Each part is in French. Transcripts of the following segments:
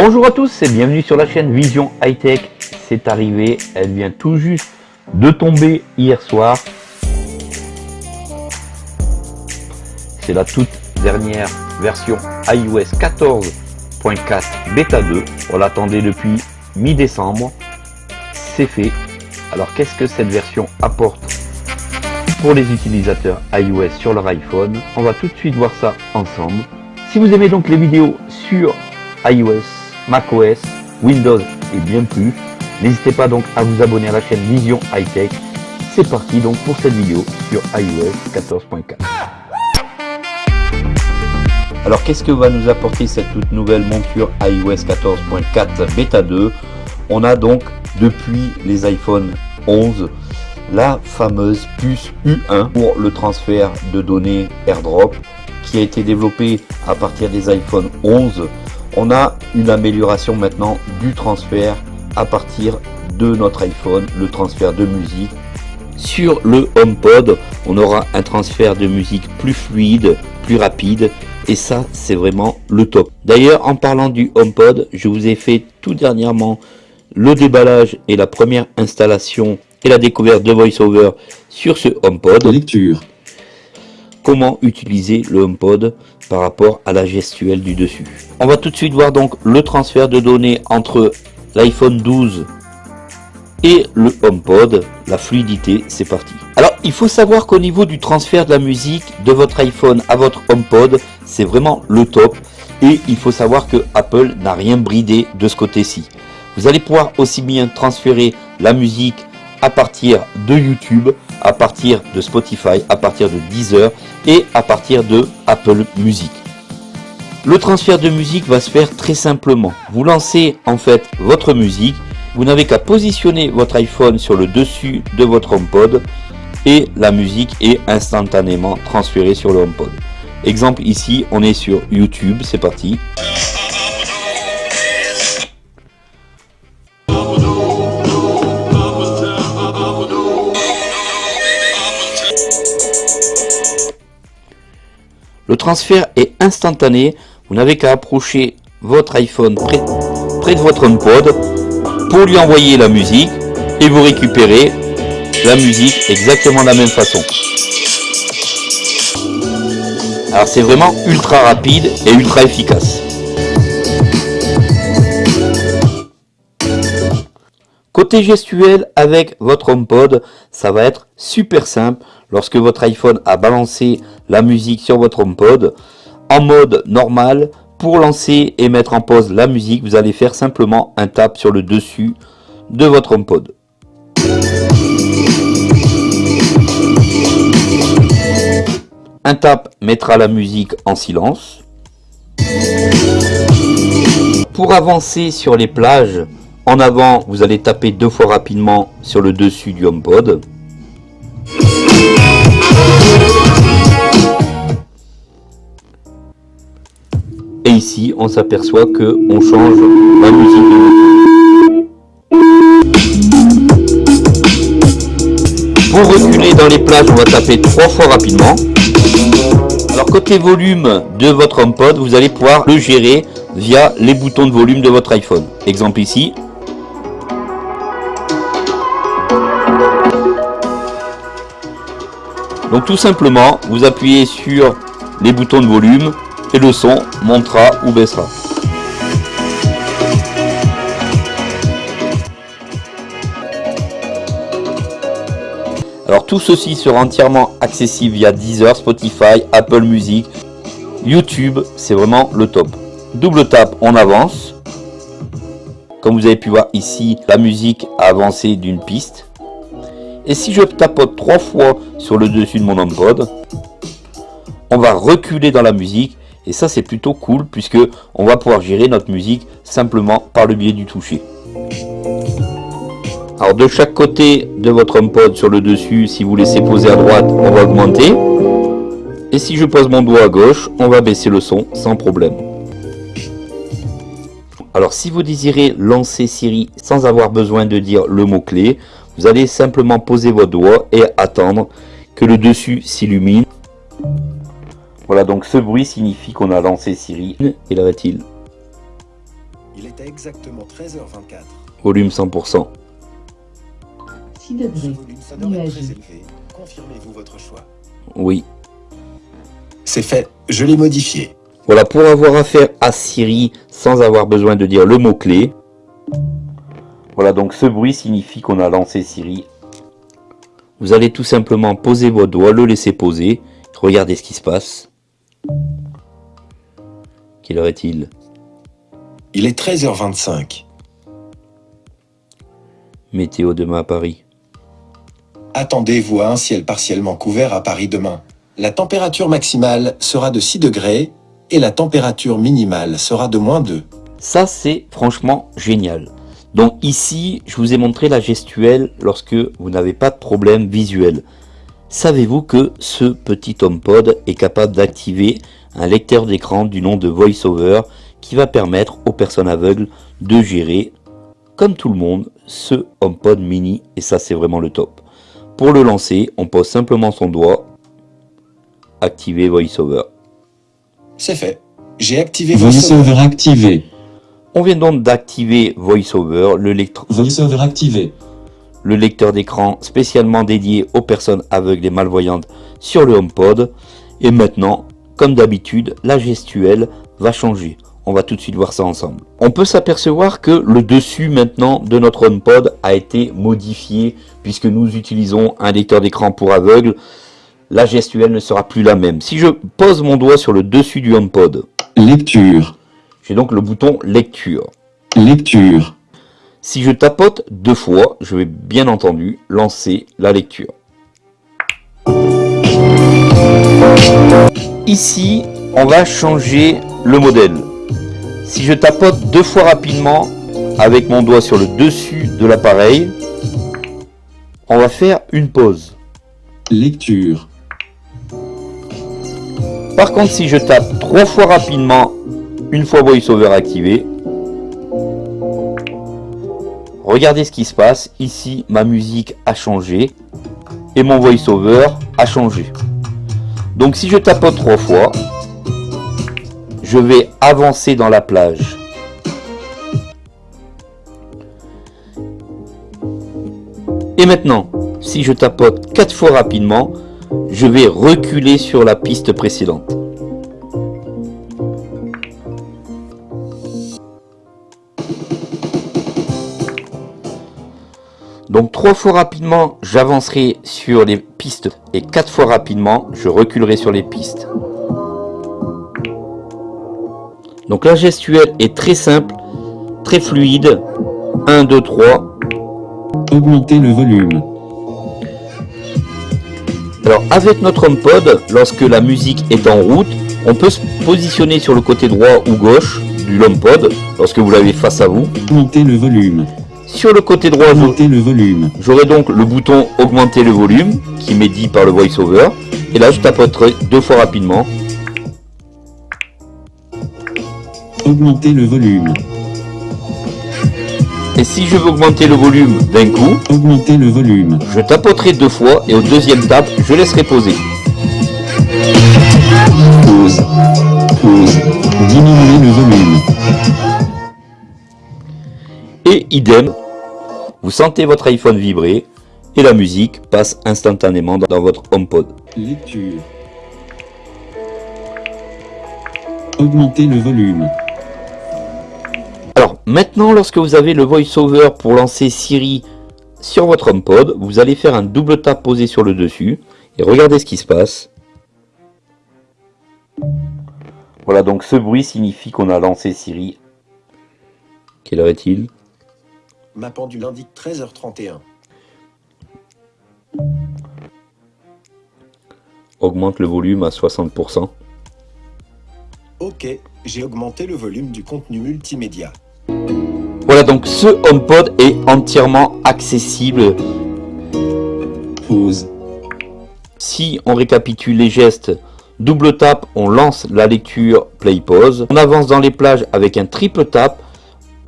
Bonjour à tous et bienvenue sur la chaîne Vision High Tech. C'est arrivé, elle vient tout juste de tomber hier soir. C'est la toute dernière version iOS 14.4 Beta 2. On l'attendait depuis mi-décembre. C'est fait. Alors qu'est-ce que cette version apporte pour les utilisateurs iOS sur leur iPhone? On va tout de suite voir ça ensemble. Si vous aimez donc les vidéos sur iOS, macOS, Windows et bien plus, n'hésitez pas donc à vous abonner à la chaîne Vision High Tech. C'est parti donc pour cette vidéo sur iOS 14.4. Alors qu'est-ce que va nous apporter cette toute nouvelle monture iOS 14.4 Beta 2 On a donc depuis les iPhone 11 la fameuse puce U1 pour le transfert de données AirDrop qui a été développée à partir des iPhone 11. On a une amélioration maintenant du transfert à partir de notre iPhone, le transfert de musique. Sur le HomePod, on aura un transfert de musique plus fluide, plus rapide et ça c'est vraiment le top. D'ailleurs en parlant du HomePod, je vous ai fait tout dernièrement le déballage et la première installation et la découverte de VoiceOver sur ce HomePod. Lecture. Comment utiliser le HomePod par rapport à la gestuelle du dessus. On va tout de suite voir donc le transfert de données entre l'iPhone 12 et le HomePod, la fluidité, c'est parti. Alors, il faut savoir qu'au niveau du transfert de la musique de votre iPhone à votre HomePod, c'est vraiment le top. Et il faut savoir que Apple n'a rien bridé de ce côté-ci. Vous allez pouvoir aussi bien transférer la musique à partir de YouTube, à partir de Spotify, à partir de Deezer et à partir de Apple Music. Le transfert de musique va se faire très simplement. Vous lancez en fait votre musique, vous n'avez qu'à positionner votre iPhone sur le dessus de votre HomePod et la musique est instantanément transférée sur le HomePod. Exemple ici, on est sur YouTube, c'est parti. Transfert est instantané, vous n'avez qu'à approcher votre iPhone près, de votre HomePod pour lui envoyer la musique et vous récupérez la musique exactement de la même façon. Alors c'est vraiment ultra rapide et ultra efficace. Côté gestuel avec votre HomePod, ça va être super simple. Lorsque votre iPhone a balancé la musique sur votre HomePod, en mode normal, pour lancer et mettre en pause la musique, vous allez faire simplement un tap sur le dessus de votre HomePod. Un tap mettra la musique en silence. Pour avancer sur les plages, en avant, vous allez taper deux fois rapidement sur le dessus du HomePod. Ici, on s'aperçoit que on change la musique Pour reculer dans les plages, on va taper trois fois rapidement. Alors côté volume de votre HomePod, vous allez pouvoir le gérer via les boutons de volume de votre iPhone. Exemple ici, Donc tout simplement, vous appuyez sur les boutons de volume et le son montera ou baissera. Alors tout ceci sera entièrement accessible via Deezer, Spotify, Apple Music, YouTube, c'est vraiment le top. Double tap, on avance. Comme vous avez pu voir ici, la musique a avancé d'une piste. Et si je tapote trois fois sur le dessus de mon HomePod, on va reculer dans la musique. Et ça, c'est plutôt cool puisque on va pouvoir gérer notre musique simplement par le biais du toucher. Alors de chaque côté de votre HomePod sur le dessus, si vous laissez poser à droite, on va augmenter. Et si je pose mon doigt à gauche, on va baisser le son sans problème. Alors si vous désirez lancer Siri sans avoir besoin de dire le mot-clé, vous allez simplement poser votre doigt et attendre que le dessus s'illumine. Voilà, donc ce bruit signifie qu'on a lancé Siri. Et là va-t-il Il était exactement 13h24. Volume 100%. 6 degrés. Ce volume sonore est Nuage. très élevé. Confirmez-vous votre choix. Oui. C'est fait, je l'ai modifié. Voilà, pour avoir affaire à Siri sans avoir besoin de dire le mot-clé. Voilà, donc ce bruit signifie qu'on a lancé Siri. Vous allez tout simplement poser votre doigt, le laisser poser. Regardez ce qui se passe. Quelle heure est-il? Il est 13h25. Météo demain à Paris. Attendez-vous à un ciel partiellement couvert à Paris demain. La température maximale sera de 6 degrés et la température minimale sera de moins 2. Ça, c'est franchement génial. Donc ici, je vous ai montré la gestuelle lorsque vous n'avez pas de problème visuel. Savez-vous que ce petit HomePod est capable d'activer un lecteur d'écran du nom de VoiceOver qui va permettre aux personnes aveugles de gérer, comme tout le monde, ce HomePod mini? Et ça c'est vraiment le top. Pour le lancer, on pose simplement son doigt, activer VoiceOver. C'est fait. J'ai activé vos VoiceOver activé. On vient donc d'activer VoiceOver, le lecteur VoiceOver activé. Le lecteur d'écran spécialement dédié aux personnes aveugles et malvoyantes sur le HomePod. Et maintenant, comme d'habitude, la gestuelle va changer. On va tout de suite voir ça ensemble. On peut s'apercevoir que le dessus maintenant de notre HomePod a été modifié puisque nous utilisons un lecteur d'écran pour aveugles. La gestuelle ne sera plus la même. Si je pose mon doigt sur le dessus du HomePod, Lecture. j'ai donc le bouton lecture. Lecture. Si je tapote deux fois, je vais bien entendu lancer la lecture. Ici, on va changer le modèle. Si je tapote deux fois rapidement avec mon doigt sur le dessus de l'appareil, on va faire une pause. Lecture. Par contre, si je tape trois fois rapidement, une fois VoiceOver activé, regardez ce qui se passe. Ici, ma musique a changé et mon VoiceOver a changé. Donc, si je tapote trois fois, je vais avancer dans la plage. Et maintenant, si je tapote quatre fois rapidement, je vais reculer sur la piste précédente. Donc trois fois rapidement, j'avancerai sur les pistes et quatre fois rapidement, je reculerai sur les pistes. Donc la gestuelle est très simple, très fluide. 1, 2, 3. Augmenter le volume. Alors avec notre HomePod, lorsque la musique est en route, on peut se positionner sur le côté droit ou gauche du HomePod lorsque vous l'avez face à vous. Augmenter le volume. Sur le côté droit, Augmenter le volume. j'aurai donc le bouton augmenter le volume qui m'est dit par le VoiceOver. Et là, je tapoterai deux fois rapidement. Augmenter le volume. Et si je veux augmenter le volume d'un coup, Augmenter le volume. je tapoterai deux fois et au deuxième tape, je laisserai poser. Pause. Pause. Diminuer le volume. Et idem, vous sentez votre iPhone vibrer et la musique passe instantanément dans votre HomePod. Lecture. Augmenter le volume. Alors maintenant, lorsque vous avez le VoiceOver pour lancer Siri sur votre HomePod, vous allez faire un double tap posé sur le dessus et regardez ce qui se passe. Voilà, donc ce bruit signifie qu'on a lancé Siri. Quelle heure est-il? Ma pendule indique 13h31. Augmente le volume à 60%. Ok, j'ai augmenté le volume du contenu multimédia. Voilà, donc ce HomePod est entièrement accessible. Pause. Si on récapitule les gestes, double tap, on lance la lecture play pause. On avance dans les plages avec un triple tap.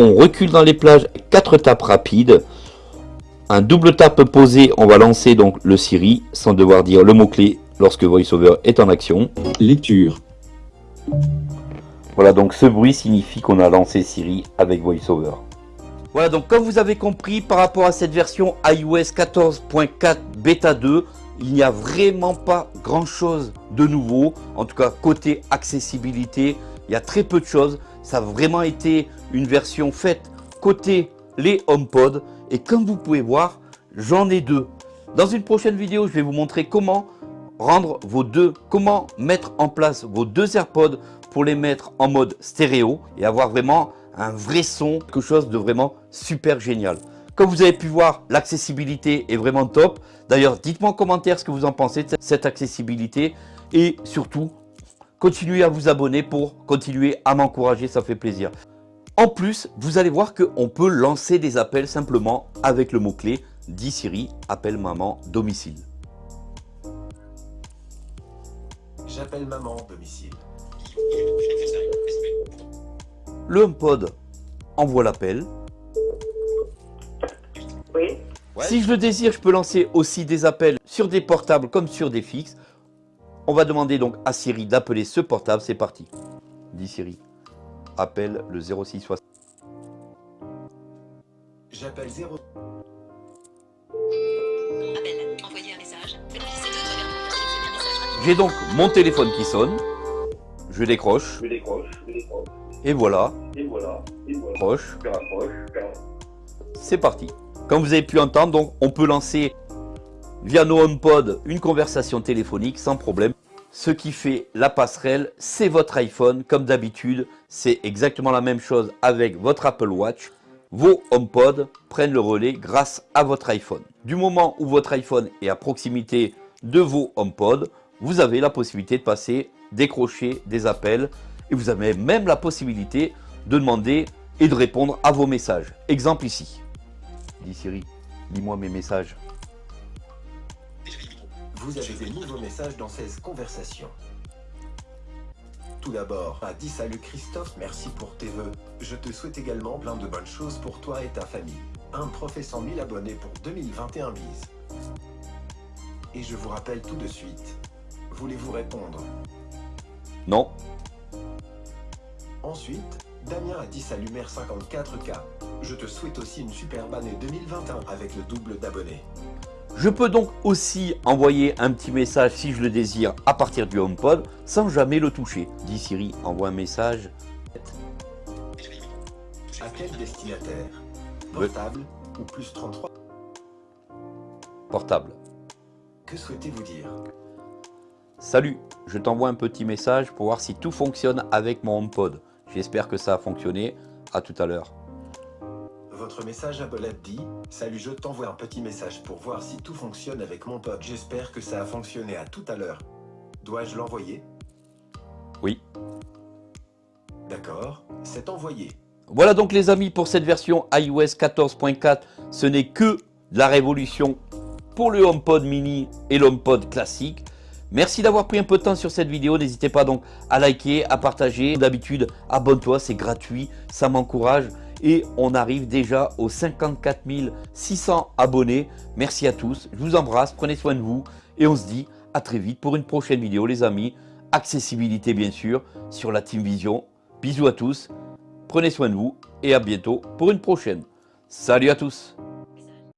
On recule dans les plages, quatre tapes rapides. Un double tap posé, on va lancer donc le Siri sans devoir dire le mot-clé lorsque VoiceOver est en action. Lecture. Voilà, donc ce bruit signifie qu'on a lancé Siri avec VoiceOver. Voilà, donc comme vous avez compris, par rapport à cette version iOS 14.4 Beta 2, il n'y a vraiment pas grand chose de nouveau. En tout cas, côté accessibilité, il y a très peu de choses. Ça a vraiment été une version faite côté les HomePod. Et comme vous pouvez voir, j'en ai deux. Dans une prochaine vidéo, je vais vous montrer comment rendre vos deux, comment mettre en place vos deux AirPods pour les mettre en mode stéréo et avoir vraiment un vrai son, quelque chose de vraiment super génial. Comme vous avez pu voir, l'accessibilité est vraiment top. D'ailleurs, dites-moi en commentaire ce que vous en pensez de cette accessibilité. Et surtout, continuez à vous abonner pour continuer à m'encourager, ça fait plaisir. En plus, vous allez voir qu'on peut lancer des appels simplement avec le mot-clé « Dis Siri, appelle maman domicile ». J'appelle maman domicile. Le HomePod envoie l'appel. Oui. Si je le désire, je peux lancer aussi des appels sur des portables comme sur des fixes. On va demander donc à Siri d'appeler ce portable. C'est parti. Dis Siri. Appelle le 0660. J'appelle 0. Appel. Envoyer un message. Bénéficier de premièrement. Vérifier un message rapide. J'ai donc mon téléphone qui sonne. Je décroche. Je décroche, je décroche, Et voilà. et voilà, et voilà. C'est parti. Comme vous avez pu entendre, donc on peut lancer via nos HomePod une conversation téléphonique sans problème. Ce qui fait la passerelle, c'est votre iPhone. Comme d'habitude, c'est exactement la même chose avec votre Apple Watch. Vos HomePod prennent le relais grâce à votre iPhone. Du moment où votre iPhone est à proximité de vos HomePod, vous avez la possibilité de passer, décrocher des appels et vous avez même la possibilité de demander et de répondre à vos messages. Exemple ici. Dis Siri, lis-moi mes messages. Vous avez des nouveaux messages dans 16 conversations. Tout d'abord, a dit salut Christophe, merci pour tes vœux. Je te souhaite également plein de bonnes choses pour toi et ta famille. Un prof et 100 000 abonnés pour 2021 bise. Et je vous rappelle tout de suite. Voulez-vous répondre? Non, Ensuite, Damien a dit salut mère 54K. Je te souhaite aussi une superbe année 2021 avec le double d'abonnés. Je peux donc aussi envoyer un petit message si je le désire à partir du HomePod sans jamais le toucher. Dis Siri, envoie un message. À quel destinataire. Portable ou plus 33 Portable. Que souhaitez-vous dire Salut, je t'envoie un petit message pour voir si tout fonctionne avec mon HomePod. J'espère que ça a fonctionné. À tout à l'heure. Votre message à Bolette dit Salut, je t'envoie un petit message pour voir si tout fonctionne avec mon pote. J'espère que ça a fonctionné à tout à l'heure. Dois-je l'envoyer? Oui. D'accord, c'est envoyé. Voilà donc les amis pour cette version iOS 14.4. Ce n'est que de la révolution pour le HomePod mini et l'HomePod classique. Merci d'avoir pris un peu de temps sur cette vidéo. N'hésitez pas donc à liker, à partager. D'habitude, abonne-toi, c'est gratuit, ça m'encourage. Et on arrive déjà aux 54 600 abonnés. Merci à tous, je vous embrasse, prenez soin de vous. Et on se dit à très vite pour une prochaine vidéo les amis. Accessibilité bien sûr sur la Team Vision. Bisous à tous, prenez soin de vous et à bientôt pour une prochaine. Salut à tous